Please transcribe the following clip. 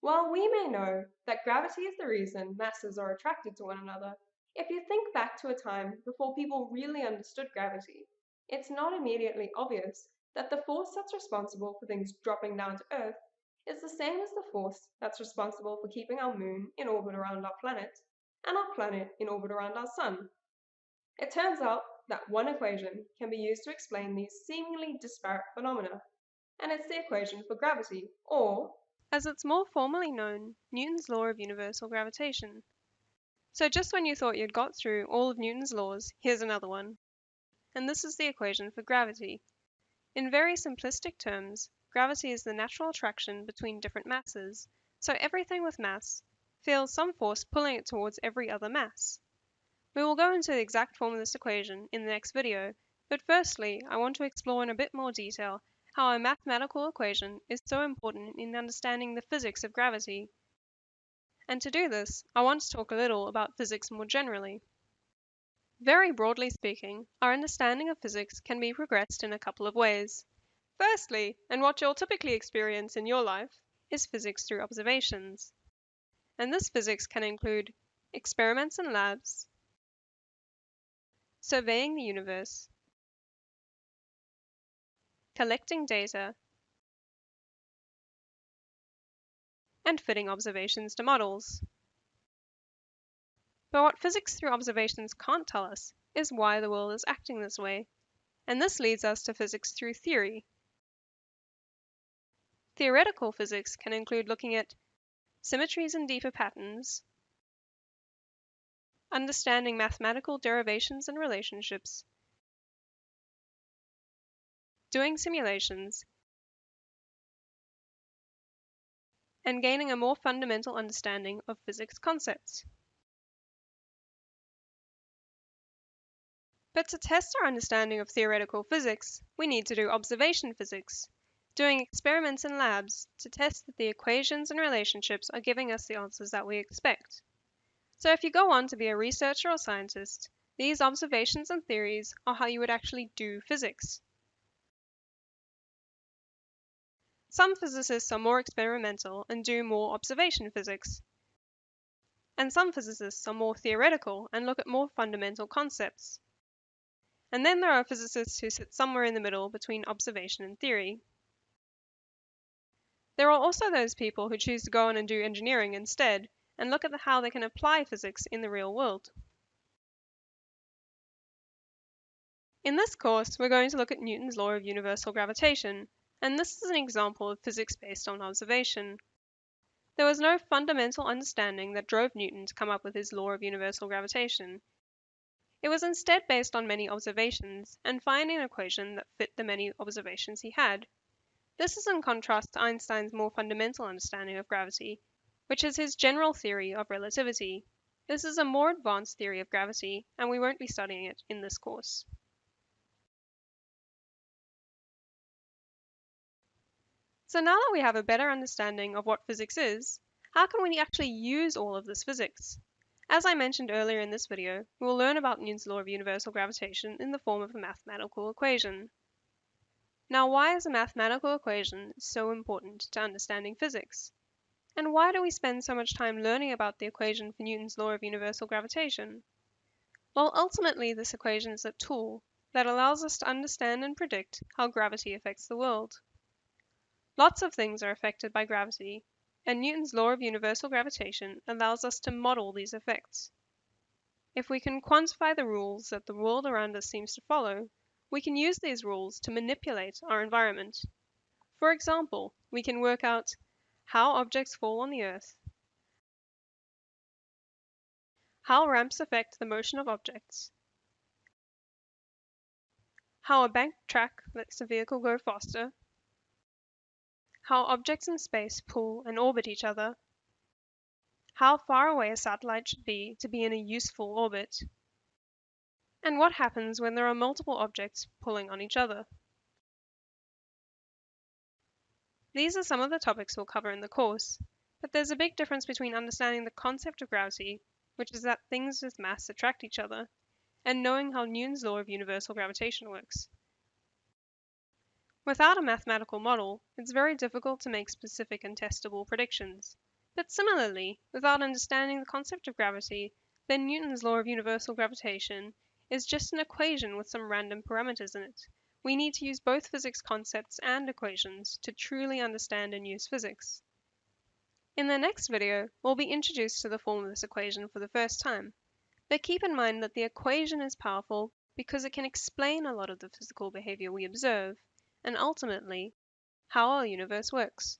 While we may know that gravity is the reason masses are attracted to one another, if you think back to a time before people really understood gravity, it's not immediately obvious that the force that's responsible for things dropping down to Earth is the same as the force that's responsible for keeping our moon in orbit around our planet and our planet in orbit around our sun. It turns out that one equation can be used to explain these seemingly disparate phenomena, and it's the equation for gravity, or, as it's more formally known, Newton's law of universal gravitation. So just when you thought you'd got through all of Newton's laws, here's another one. And this is the equation for gravity. In very simplistic terms, gravity is the natural attraction between different masses, so everything with mass feels some force pulling it towards every other mass. We will go into the exact form of this equation in the next video, but firstly, I want to explore in a bit more detail how a mathematical equation is so important in understanding the physics of gravity. And to do this, I want to talk a little about physics more generally. Very broadly speaking, our understanding of physics can be progressed in a couple of ways. Firstly, and what you'll typically experience in your life, is physics through observations. And this physics can include experiments in labs, surveying the universe, collecting data, and fitting observations to models. But what physics through observations can't tell us is why the world is acting this way, and this leads us to physics through theory. Theoretical physics can include looking at symmetries and deeper patterns, understanding mathematical derivations and relationships, doing simulations, and gaining a more fundamental understanding of physics concepts. But to test our understanding of theoretical physics, we need to do observation physics, doing experiments in labs to test that the equations and relationships are giving us the answers that we expect. So if you go on to be a researcher or scientist, these observations and theories are how you would actually do physics. Some physicists are more experimental and do more observation physics. And some physicists are more theoretical and look at more fundamental concepts. And then there are physicists who sit somewhere in the middle between observation and theory. There are also those people who choose to go on and do engineering instead and look at the, how they can apply physics in the real world. In this course, we're going to look at Newton's law of universal gravitation and this is an example of physics based on observation. There was no fundamental understanding that drove Newton to come up with his law of universal gravitation. It was instead based on many observations and finding an equation that fit the many observations he had. This is in contrast to Einstein's more fundamental understanding of gravity, which is his general theory of relativity. This is a more advanced theory of gravity, and we won't be studying it in this course. So now that we have a better understanding of what physics is, how can we actually use all of this physics? As I mentioned earlier in this video, we will learn about Newton's law of universal gravitation in the form of a mathematical equation. Now why is a mathematical equation so important to understanding physics? And why do we spend so much time learning about the equation for Newton's law of universal gravitation? Well, ultimately this equation is a tool that allows us to understand and predict how gravity affects the world. Lots of things are affected by gravity, and Newton's law of universal gravitation allows us to model these effects. If we can quantify the rules that the world around us seems to follow, we can use these rules to manipulate our environment. For example, we can work out how objects fall on the Earth, how ramps affect the motion of objects, how a banked track lets a vehicle go faster, how objects in space pull and orbit each other, how far away a satellite should be to be in a useful orbit, and what happens when there are multiple objects pulling on each other. These are some of the topics we'll cover in the course, but there's a big difference between understanding the concept of gravity, which is that things with mass attract each other, and knowing how Newton's law of universal gravitation works. Without a mathematical model, it's very difficult to make specific and testable predictions. But similarly, without understanding the concept of gravity, then Newton's law of universal gravitation is just an equation with some random parameters in it. We need to use both physics concepts and equations to truly understand and use physics. In the next video, we'll be introduced to the form of this equation for the first time. But keep in mind that the equation is powerful because it can explain a lot of the physical behavior we observe, and ultimately, how our universe works.